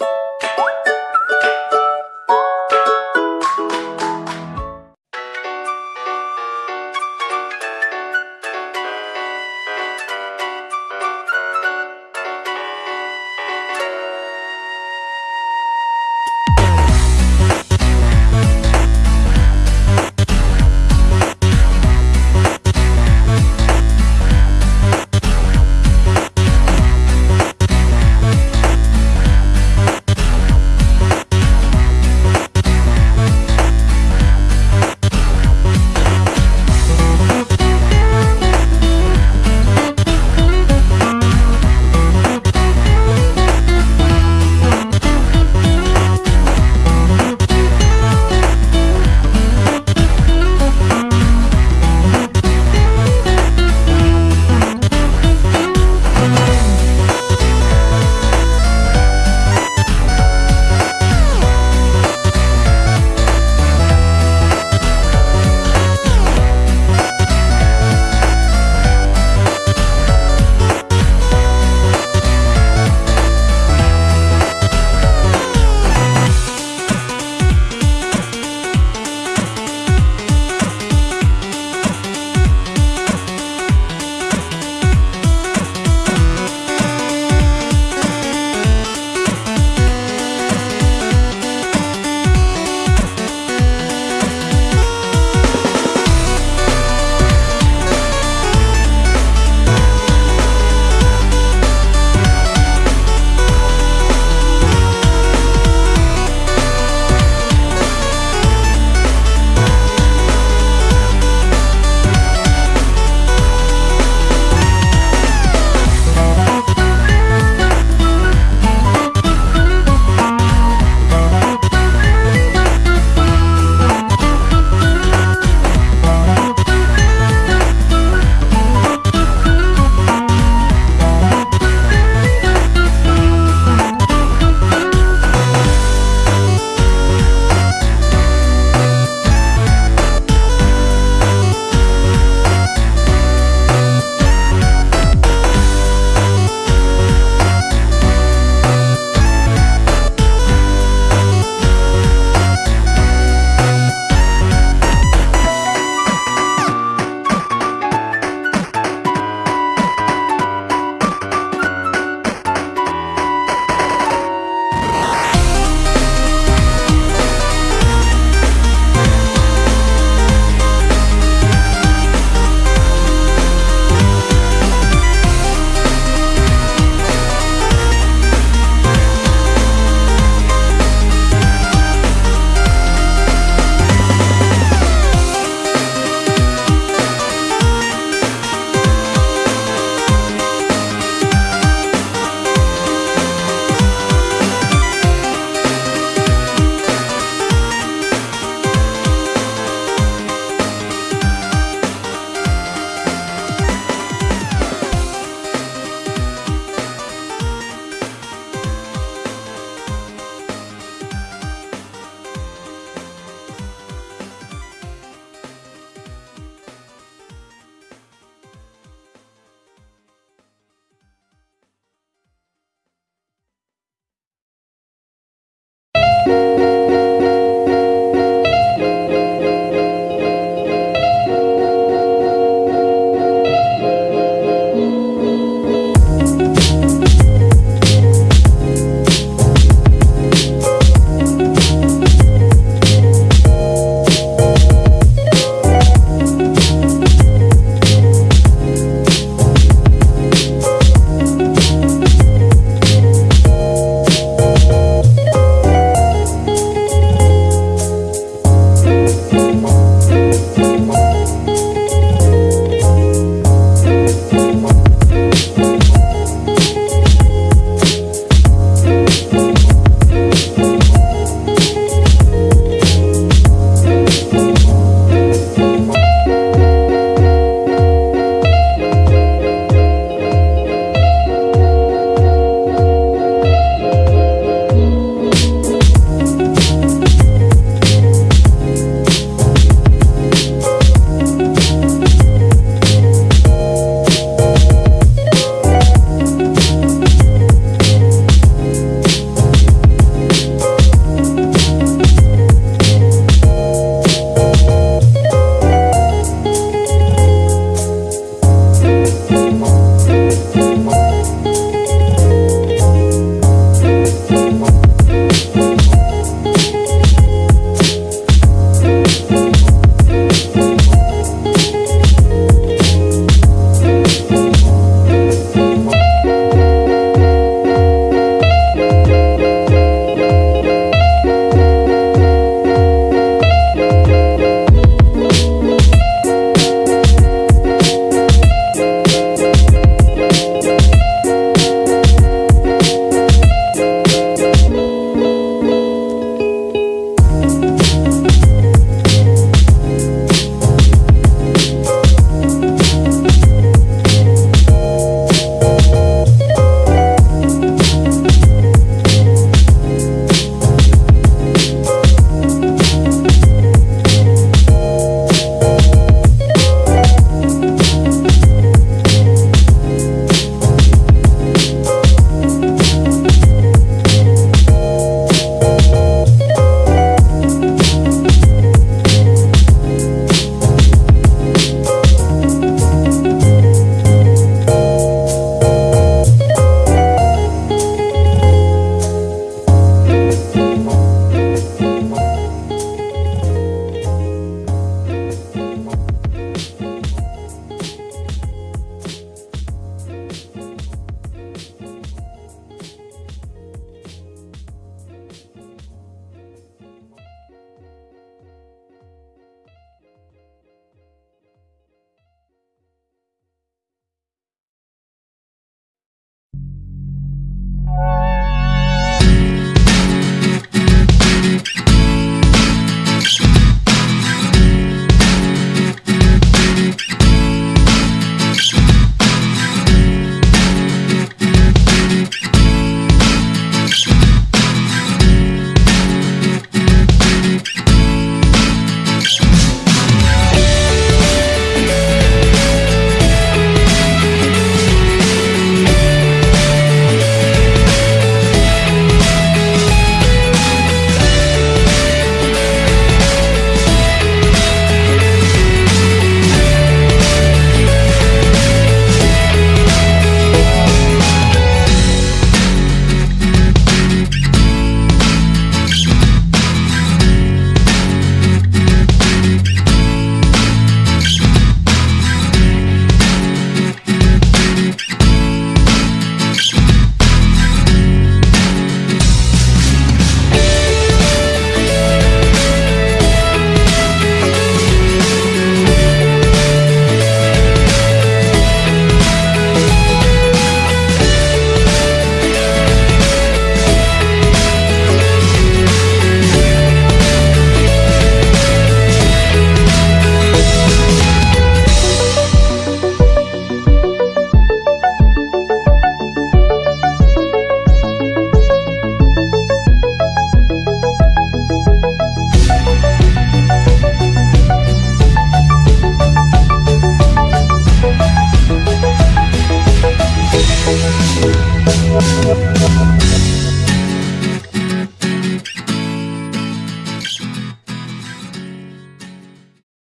you you